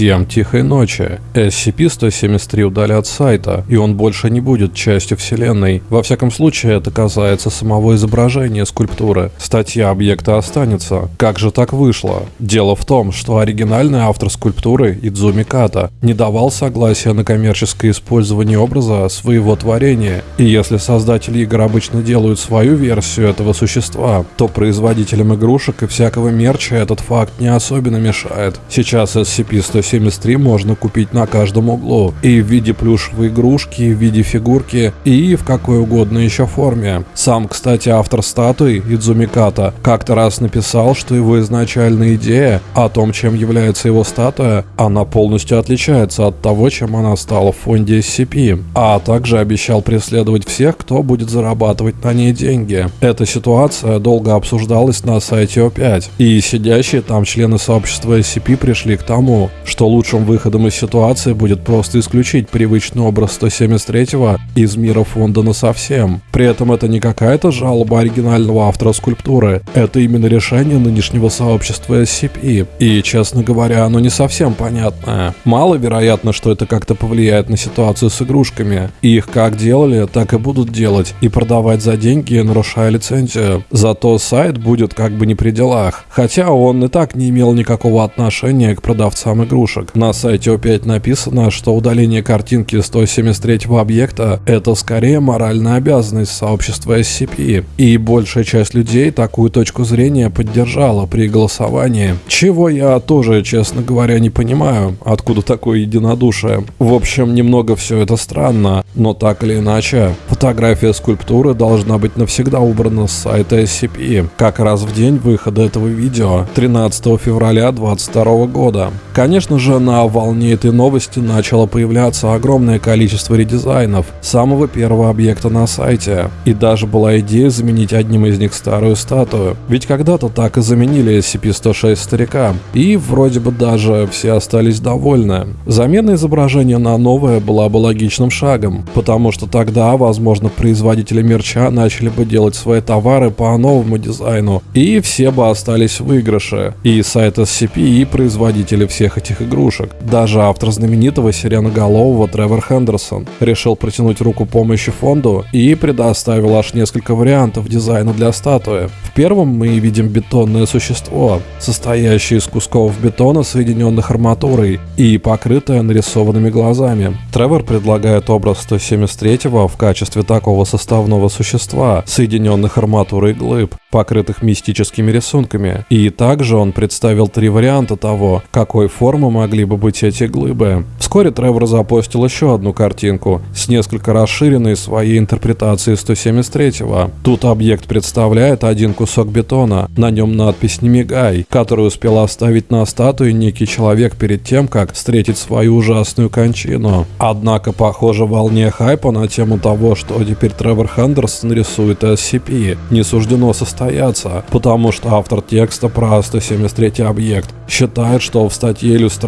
Всем тихой ночи. SCP-173 удалят сайта, и он больше не будет частью вселенной. Во всяком случае, это касается самого изображения скульптуры. Статья объекта останется. Как же так вышло? Дело в том, что оригинальный автор скульптуры, Идзуми Ката, не давал согласия на коммерческое использование образа своего творения. И если создатели игр обычно делают свою версию этого существа, то производителям игрушек и всякого мерча этот факт не особенно мешает. Сейчас SCP-173 можно купить на каждом углу. И в виде плюшевой игрушки, в виде фигурки и в какой угодно еще форме. Сам, кстати, автор статуи, Идзуми Ката, как-то раз написал, что его изначальная идея о том, чем является его статуя, она полностью отличается от того, чем она стала в фонде SCP, а также обещал преследовать всех, кто будет зарабатывать на ней деньги. Эта ситуация долго обсуждалась на сайте О5, и сидящие там члены сообщества SCP пришли к тому, что лучшим выходом из ситуации будет просто исключить привычный образ 173 из мира фонда на совсем. При этом это не какая-то жалоба оригинального автора скульптуры, это именно решение нынешнего сообщества SCP. И, честно говоря, оно не совсем понятное. Маловероятно, что это как-то повлияет на ситуацию с игрушками. Их как делали, так и будут делать, и продавать за деньги, нарушая лицензию. Зато сайт будет как бы не при делах. Хотя он и так не имел никакого отношения к продавцам игрушек. На сайте О5 написано, что удаление картинки 173 объекта – это скорее моральная обязанность сообщества SCP. И большая часть людей такую точку зрения поддержала при голосовании. Чего я тоже, честно говоря, не понимаю, откуда такое единодушие. В общем, немного все это странно, но так или иначе, фотография скульптуры должна быть навсегда убрана с сайта SCP, как раз в день выхода этого видео, 13 февраля 2022 года. Конечно же, на волне этой новости начало появляться огромное количество редизайнов самого первого объекта на сайте, и даже была идея заменить одним из них старую статую. Ведь когда-то так и заменили SCP-106 старика, и вроде бы даже все остались довольны. Замена изображения на новое была бы логичным шагом, потому что тогда, возможно, производители мерча начали бы делать свои товары по новому дизайну, и все бы остались в выигрыше. И сайт SCP, и производители всех этих игрушек. Даже автор знаменитого сиреноголового Тревор Хендерсон решил протянуть руку помощи фонду и предоставил аж несколько вариантов дизайна для статуи. В первом мы видим бетонное существо, состоящее из кусков бетона, соединенных арматурой и покрытое нарисованными глазами. Тревор предлагает образ 173 в качестве такого составного существа, соединенных арматурой глыб, покрытых мистическими рисунками. И также он представил три варианта того, какой формы могли бы быть эти глыбы. Вскоре Тревор запостил еще одну картинку с несколько расширенной своей интерпретацией 173-го. Тут объект представляет один кусок бетона, на нем надпись «Не мигай», которую успел оставить на статуе некий человек перед тем, как встретить свою ужасную кончину. Однако, похоже, волне хайпа на тему того, что теперь Тревор Хендерсон рисует SCP, не суждено состояться, потому что автор текста про 173 объект считает, что в статье иллюстрации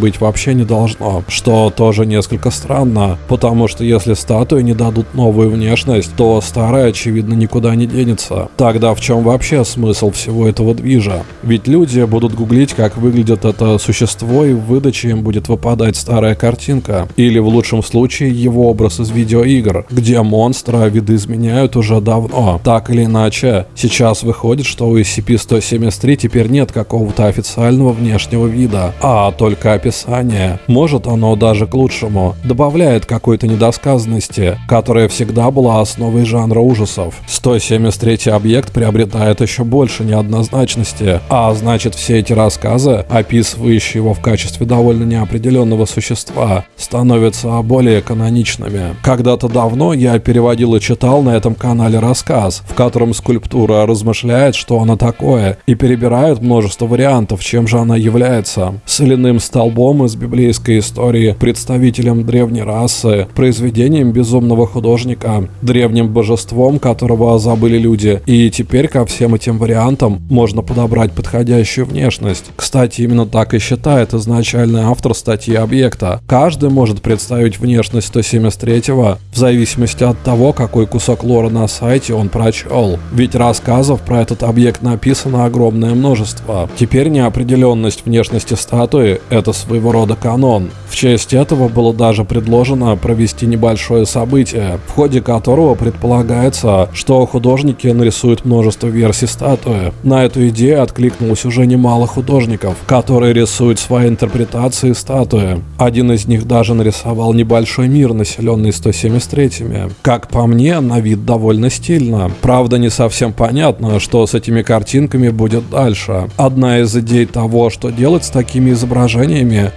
быть вообще не должно, что тоже несколько странно, потому что если статуи не дадут новую внешность, то старая очевидно никуда не денется. Тогда в чем вообще смысл всего этого движа? Ведь люди будут гуглить, как выглядит это существо, и в выдаче им будет выпадать старая картинка, или в лучшем случае его образ из видеоигр, где монстра видоизменяют уже давно. Так или иначе, сейчас выходит, что у SCP-173 теперь нет какого-то официального внешнего вида, а только описание. Может оно даже к лучшему. Добавляет какой-то недосказанности, которая всегда была основой жанра ужасов. 173 объект приобретает еще больше неоднозначности, а значит все эти рассказы, описывающие его в качестве довольно неопределенного существа, становятся более каноничными. Когда-то давно я переводил и читал на этом канале рассказ, в котором скульптура размышляет, что она такое, и перебирает множество вариантов, чем же она является. Соляным столбом из библейской истории, представителем древней расы, произведением безумного художника, древним божеством, которого забыли люди, и теперь ко всем этим вариантам можно подобрать подходящую внешность. Кстати, именно так и считает изначальный автор статьи объекта. Каждый может представить внешность 173-го в зависимости от того, какой кусок лора на сайте он прочел. Ведь рассказов про этот объект написано огромное множество. Теперь неопределенность внешности статуи Это своего рода канон. В честь этого было даже предложено провести небольшое событие, в ходе которого предполагается, что художники нарисуют множество версий статуи. На эту идею откликнулось уже немало художников, которые рисуют свои интерпретации статуи. Один из них даже нарисовал небольшой мир, населенный 173-ми. Как по мне, на вид довольно стильно. Правда, не совсем понятно, что с этими картинками будет дальше. Одна из идей того, что делать с такими изображениями,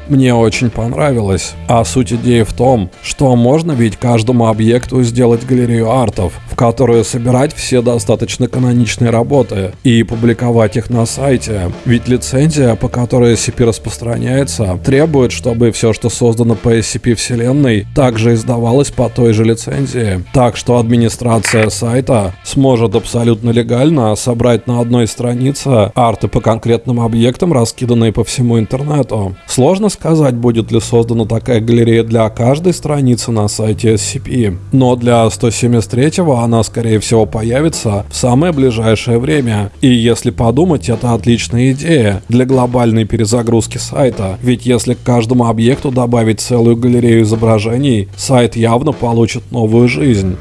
мне очень понравилось. А суть идеи в том, что можно ведь каждому объекту сделать галерею артов, в которую собирать все достаточно каноничные работы и публиковать их на сайте. Ведь лицензия, по которой SCP распространяется, требует, чтобы все, что создано по SCP вселенной, также издавалось по той же лицензии. Так что администрация сайта сможет абсолютно легально собрать на одной странице арты по конкретным объектам, раскиданные по всему интернету. Сложно сказать, будет ли создана такая галерея для каждой страницы на сайте SCP, но для 173-го она скорее всего появится в самое ближайшее время. И если подумать, это отличная идея для глобальной перезагрузки сайта, ведь если к каждому объекту добавить целую галерею изображений, сайт явно получит новую жизнь.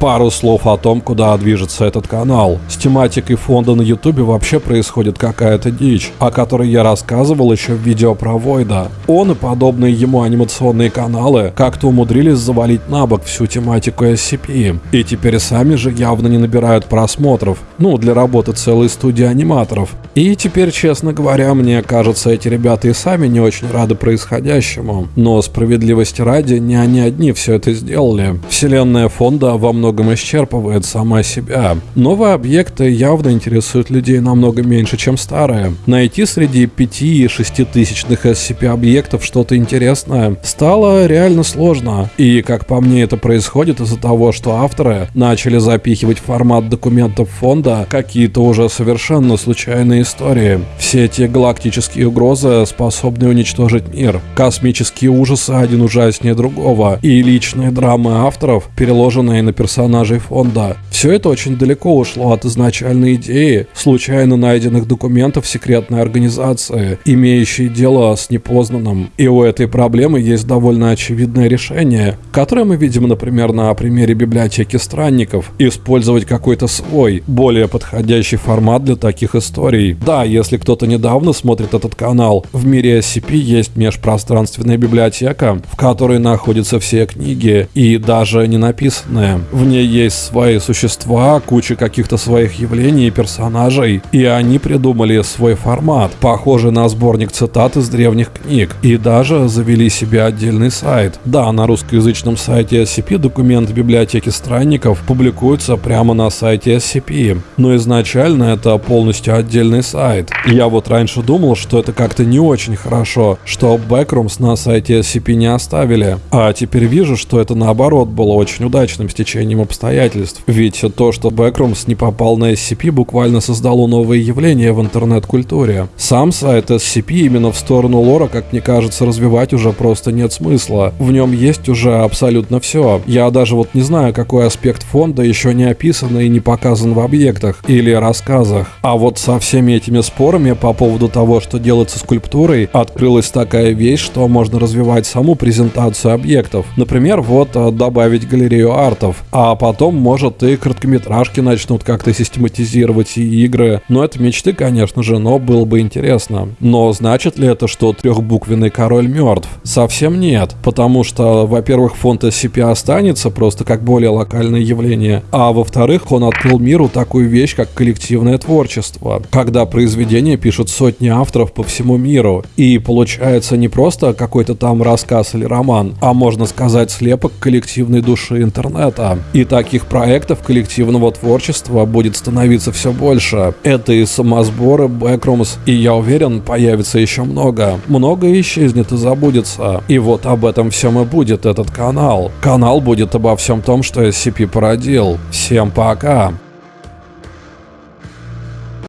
Пару слов о том, куда движется этот канал. С тематикой фонда на ютубе вообще происходит какая-то дичь, о которой я рассказывал еще в видео про Войда. Он и подобные ему анимационные каналы как-то умудрились завалить на бок всю тематику SCP. И теперь сами же явно не набирают просмотров, ну, для работы целой студии аниматоров. И теперь, честно говоря, мне кажется, эти ребята и сами не очень рады происходящему. Но справедливости ради, не они одни все это сделали. Вселенная фонда во многом многом исчерпывает сама себя. Новые объекты явно интересуют людей намного меньше, чем старые. Найти среди 5 и 6 тысячных SCP-объектов что-то интересное стало реально сложно. И, как по мне, это происходит из-за того, что авторы начали запихивать в формат документов фонда какие-то уже совершенно случайные истории. Все эти галактические угрозы способны уничтожить мир. Космические ужасы один ужаснее другого. И личные драмы авторов, переложенные на персонажей персонажей фонда. Все это очень далеко ушло от изначальной идеи случайно найденных документов секретной организации, имеющей дело с непознанным. И у этой проблемы есть довольно очевидное решение, которое мы видим, например, на примере библиотеки странников. Использовать какой-то свой, более подходящий формат для таких историй. Да, если кто-то недавно смотрит этот канал, в мире SCP есть межпространственная библиотека, в которой находятся все книги и даже не написанные. В ней есть свои существа, куча каких-то своих явлений и персонажей, и они придумали свой формат, похожий на сборник цитат из древних книг, и даже завели себе отдельный сайт. Да, на русскоязычном сайте SCP документы библиотеки странников публикуются прямо на сайте SCP, но изначально это полностью отдельный сайт. Я вот раньше думал, что это как-то не очень хорошо, что Backrooms на сайте SCP не оставили, а теперь вижу, что это наоборот было очень удачным стечением стечением обстоятельств. Ведь то, что Backrooms не попал на SCP, буквально создало новое явление в интернет-культуре. Сам сайт SCP именно в сторону лора, как мне кажется, развивать уже просто нет смысла. В нем есть уже абсолютно все. Я даже вот не знаю, какой аспект фонда еще не описан и не показан в объектах или рассказах. А вот со всеми этими спорами по поводу того, что делать со скульптурой, открылась такая вещь, что можно развивать саму презентацию объектов. Например, вот э, добавить галерею артов. А а потом, может, и короткометражки начнут как-то систематизировать и игры. Но это мечты, конечно же, но было бы интересно. Но значит ли это, что трехбуквенный король мертв? Совсем нет, потому что, во-первых, фонд SCP останется просто как более локальное явление, а во-вторых, он открыл миру такую вещь, как коллективное творчество, когда произведения пишут сотни авторов по всему миру, и получается не просто какой-то там рассказ или роман, а можно сказать слепок коллективной души интернета. И таких проектов коллективного творчества будет становиться все больше. Это и самосборы, бэкрумс, и я уверен, появится еще много. Много исчезнет и забудется. И вот об этом всем и будет этот канал. Канал будет обо всем том, что SCP породил. Всем пока!